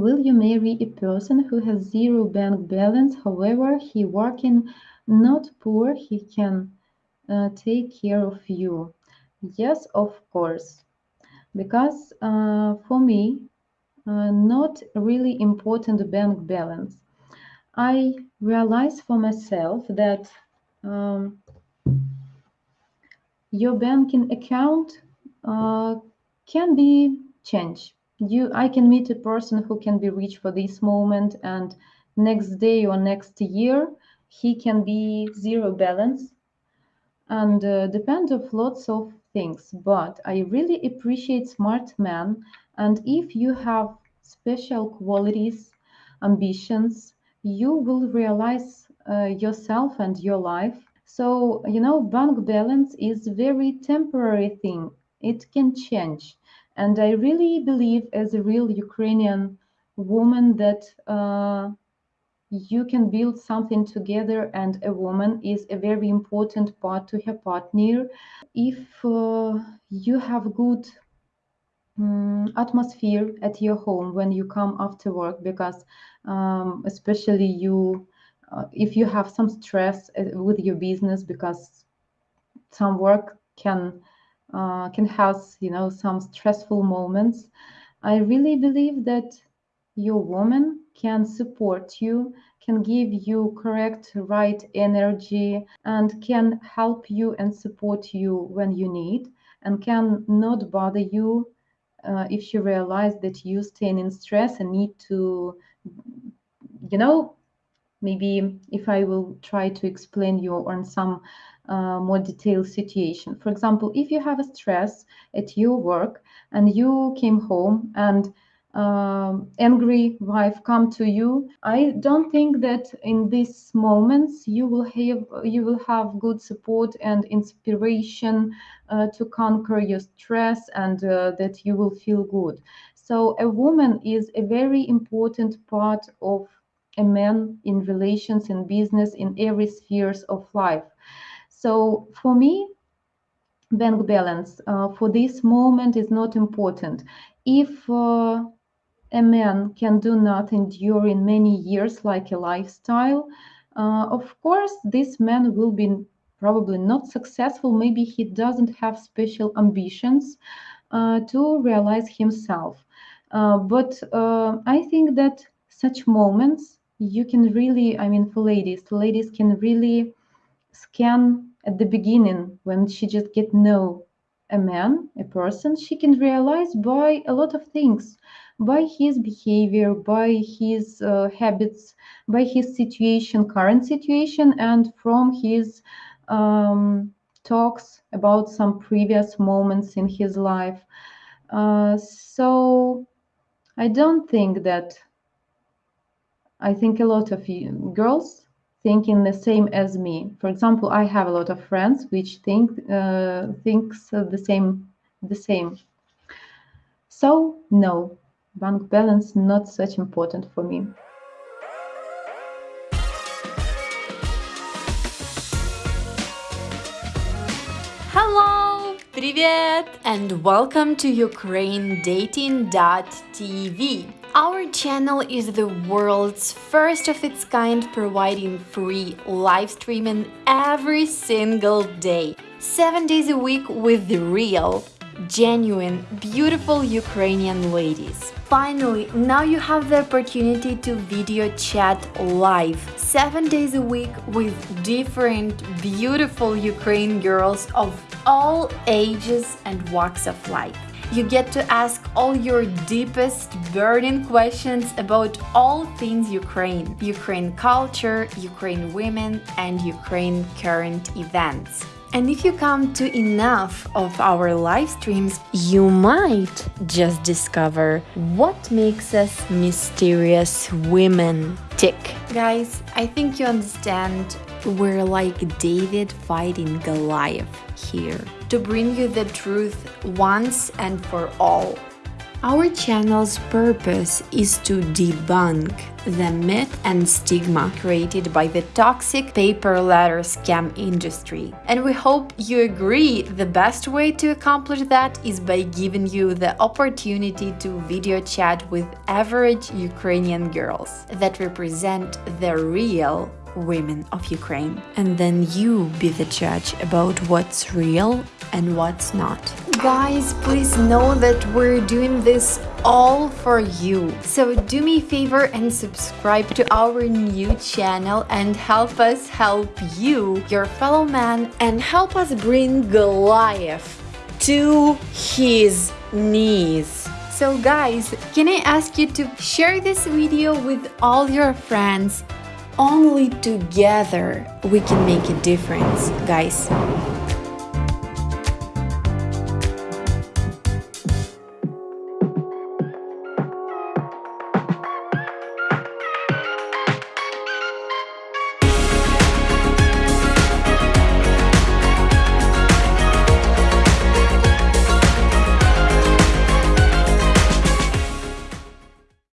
Will you marry a person who has zero bank balance? However, he working not poor, he can uh, take care of you. Yes, of course. Because uh, for me, uh, not really important bank balance. I realize for myself that um, your banking account uh, can be changed you i can meet a person who can be rich for this moment and next day or next year he can be zero balance. And uh, depend of lots of things but i really appreciate smart men and if you have special qualities ambitions you will realize uh, yourself and your life. So you know bank balance is very temporary thing. It can change and I really believe, as a real Ukrainian woman, that uh, you can build something together, and a woman is a very important part to her partner. If uh, you have good um, atmosphere at your home when you come after work, because um, especially you, uh, if you have some stress uh, with your business, because some work can uh, can have you know some stressful moments. I really believe that your woman can support you can give you correct right energy and can help you and support you when you need and can not bother you uh, if she realize that you staying in stress and need to you know maybe if i will try to explain you on some uh, more detailed situation. For example, if you have a stress at your work and you came home and um, angry wife come to you i don't think that in these moments you will have you will have good support and inspiration uh, to conquer your stress and uh, that you will feel good so a woman is a very important part of a man in relations in business in every spheres of life so for me, bank balance uh, for this moment is not important. If uh, a man can do nothing during many years, like a lifestyle, uh, of course, this man will be probably not successful. Maybe he doesn't have special ambitions uh, to realize himself. Uh, but uh, I think that such moments you can really, I mean, for ladies, ladies can really scan at the beginning when she just get know a man a person she can realize by a lot of things by his behavior by his uh, habits by his situation current situation and from his um, talks about some previous moments in his life. Uh, so i don't think that i think a lot of you, girls thinking the same as me. For example, I have a lot of friends which think uh, thinks the same the same. So no, bank balance not such important for me. Hello, привет, and welcome to UkraineDating.tv. Our channel is the world's first of its kind providing free live streaming every single day. 7 days a week with the real, genuine, beautiful Ukrainian ladies. Finally, now you have the opportunity to video chat live 7 days a week with different beautiful Ukrainian girls of all ages and walks of life you get to ask all your deepest burning questions about all things Ukraine, Ukraine culture, Ukraine women, and Ukraine current events. And if you come to enough of our live streams, you might just discover what makes us mysterious women tick. Guys, I think you understand we're like David fighting Goliath here to bring you the truth once and for all. Our channel's purpose is to debunk the myth and stigma created by the toxic pay per letter scam industry. And we hope you agree the best way to accomplish that is by giving you the opportunity to video chat with average Ukrainian girls that represent the real women of Ukraine. And then you be the judge about what's real and what's not. Guys, please know that we're doing this all for you. So do me a favor and subscribe to our new channel and help us help you, your fellow man, and help us bring Goliath to his knees. So guys, can I ask you to share this video with all your friends only together we can make a difference, guys.